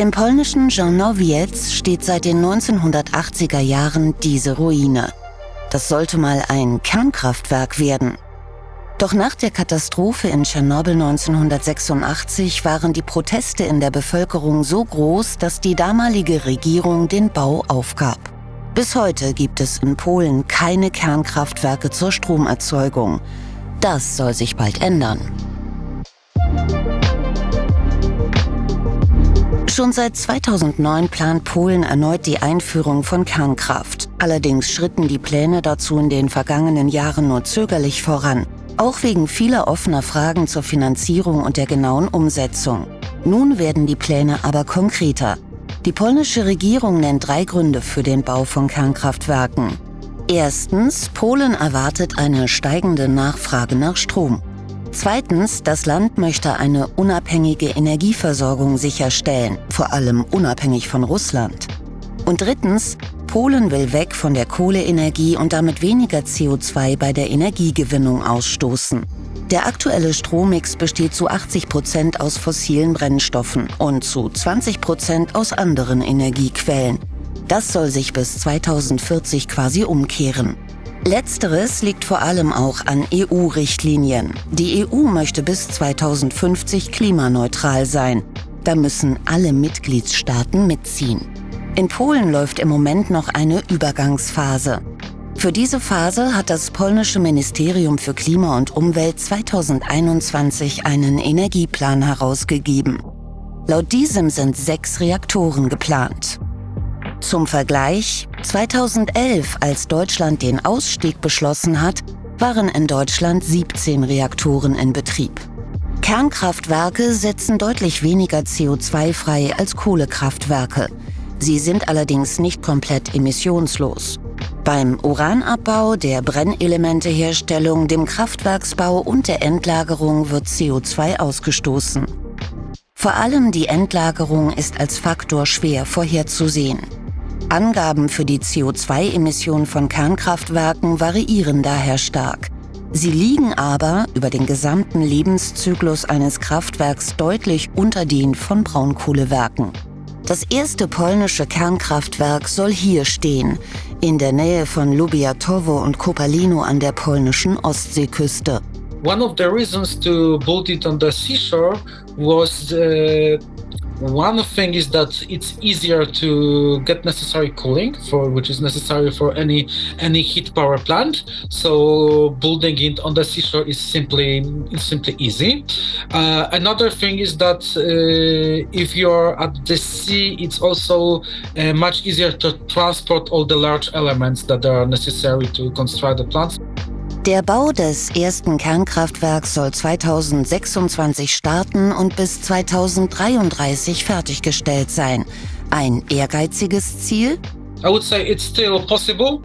Im polnischen Żarnowiec steht seit den 1980er Jahren diese Ruine. Das sollte mal ein Kernkraftwerk werden. Doch nach der Katastrophe in Tschernobyl 1986 waren die Proteste in der Bevölkerung so groß, dass die damalige Regierung den Bau aufgab. Bis heute gibt es in Polen keine Kernkraftwerke zur Stromerzeugung. Das soll sich bald ändern. Schon seit 2009 plant Polen erneut die Einführung von Kernkraft. Allerdings schritten die Pläne dazu in den vergangenen Jahren nur zögerlich voran, auch wegen vieler offener Fragen zur Finanzierung und der genauen Umsetzung. Nun werden die Pläne aber konkreter. Die polnische Regierung nennt drei Gründe für den Bau von Kernkraftwerken. Erstens, Polen erwartet eine steigende Nachfrage nach Strom. Zweitens, das Land möchte eine unabhängige Energieversorgung sicherstellen, vor allem unabhängig von Russland. Und drittens, Polen will weg von der Kohleenergie und damit weniger CO2 bei der Energiegewinnung ausstoßen. Der aktuelle Strommix besteht zu 80 Prozent aus fossilen Brennstoffen und zu 20 Prozent aus anderen Energiequellen. Das soll sich bis 2040 quasi umkehren. Letzteres liegt vor allem auch an EU-Richtlinien. Die EU möchte bis 2050 klimaneutral sein. Da müssen alle Mitgliedstaaten mitziehen. In Polen läuft im Moment noch eine Übergangsphase. Für diese Phase hat das polnische Ministerium für Klima und Umwelt 2021 einen Energieplan herausgegeben. Laut diesem sind sechs Reaktoren geplant. Zum Vergleich, 2011, als Deutschland den Ausstieg beschlossen hat, waren in Deutschland 17 Reaktoren in Betrieb. Kernkraftwerke setzen deutlich weniger CO2 frei als Kohlekraftwerke. Sie sind allerdings nicht komplett emissionslos. Beim Uranabbau, der Brennelementeherstellung, dem Kraftwerksbau und der Endlagerung wird CO2 ausgestoßen. Vor allem die Endlagerung ist als Faktor schwer vorherzusehen. Angaben für die CO2-Emissionen von Kernkraftwerken variieren daher stark. Sie liegen aber über den gesamten Lebenszyklus eines Kraftwerks deutlich unter den von Braunkohlewerken. Das erste polnische Kernkraftwerk soll hier stehen, in der Nähe von Lubiatowo und Kopalino an der polnischen Ostseeküste. One of the reasons to build it on the seashore was uh, One thing is that it's easier to get necessary cooling for which is necessary for any any heat power plant. So building it on the seashore is simply is simply easy. Uh, another thing is that uh, if you're at the sea, it's also uh, much easier to transport all the large elements that are necessary to construct the plants. Der Bau des ersten Kernkraftwerks soll 2026 starten und bis 2033 fertiggestellt sein. Ein ehrgeiziges Ziel? I would say it's still possible.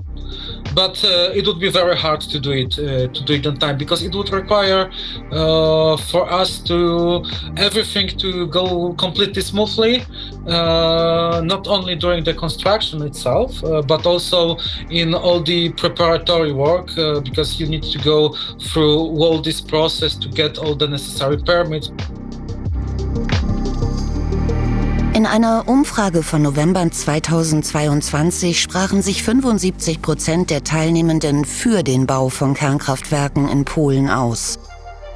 But uh, it would be very hard to do it uh, to do it on time because it would require uh, for us to everything to go completely smoothly uh, not only during the construction itself uh, but also in all the preparatory work uh, because you need to go through all this process to get all the necessary permits In einer Umfrage von November 2022 sprachen sich 75 Prozent der Teilnehmenden für den Bau von Kernkraftwerken in Polen aus.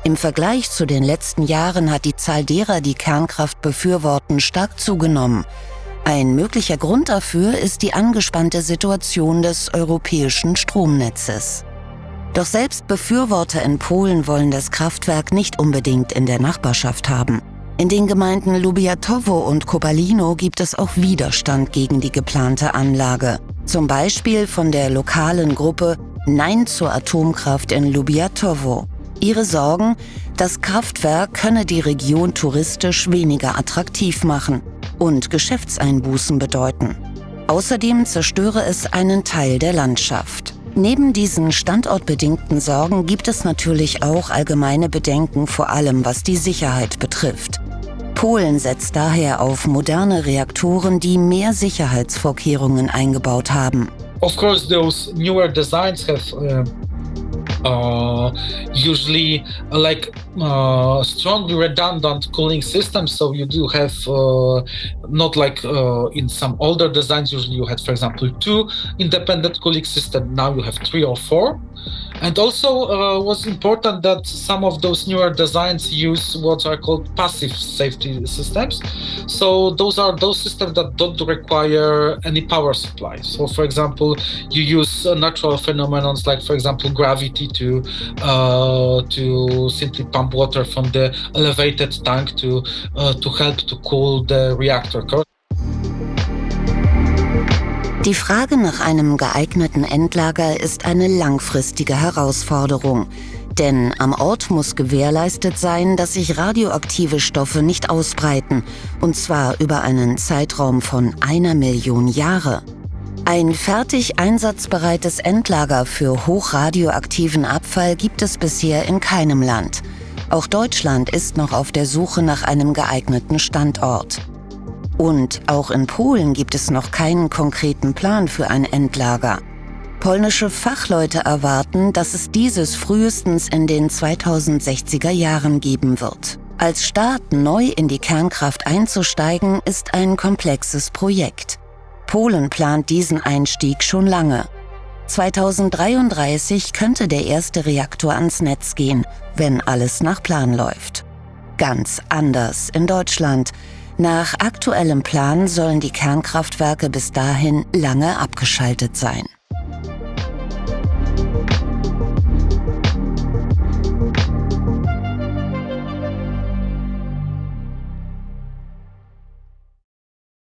Im Vergleich zu den letzten Jahren hat die Zahl derer, die Kernkraft befürworten, stark zugenommen. Ein möglicher Grund dafür ist die angespannte Situation des europäischen Stromnetzes. Doch selbst Befürworter in Polen wollen das Kraftwerk nicht unbedingt in der Nachbarschaft haben. In den Gemeinden Lubiatowo und Kopalino gibt es auch Widerstand gegen die geplante Anlage. Zum Beispiel von der lokalen Gruppe Nein zur Atomkraft in Lubiatowo. Ihre Sorgen, das Kraftwerk könne die Region touristisch weniger attraktiv machen und Geschäftseinbußen bedeuten. Außerdem zerstöre es einen Teil der Landschaft. Neben diesen standortbedingten Sorgen gibt es natürlich auch allgemeine Bedenken, vor allem was die Sicherheit betrifft. Polen setzt daher auf moderne Reaktoren, die mehr Sicherheitsvorkehrungen eingebaut haben. Of course, those newer designs have uh, uh, usually like uh, strongly redundant cooling systems. So you do have uh, not like uh, in some older designs. Usually you had, for example, two independent cooling systems. Now you have three or four. And also uh, was important that some of those newer designs use what are called passive safety systems. So those are those systems that don't require any power supply. So for example, you use uh, natural phenomena like for example gravity to uh, to simply pump water from the elevated tank to uh, to help to cool the reactor core. Die Frage nach einem geeigneten Endlager ist eine langfristige Herausforderung. Denn am Ort muss gewährleistet sein, dass sich radioaktive Stoffe nicht ausbreiten, und zwar über einen Zeitraum von einer Million Jahre. Ein fertig einsatzbereites Endlager für hochradioaktiven Abfall gibt es bisher in keinem Land. Auch Deutschland ist noch auf der Suche nach einem geeigneten Standort. Und auch in Polen gibt es noch keinen konkreten Plan für ein Endlager. Polnische Fachleute erwarten, dass es dieses frühestens in den 2060er Jahren geben wird. Als Staat neu in die Kernkraft einzusteigen, ist ein komplexes Projekt. Polen plant diesen Einstieg schon lange. 2033 könnte der erste Reaktor ans Netz gehen, wenn alles nach Plan läuft. Ganz anders in Deutschland. Nach aktuellem Plan sollen die Kernkraftwerke bis dahin lange abgeschaltet sein.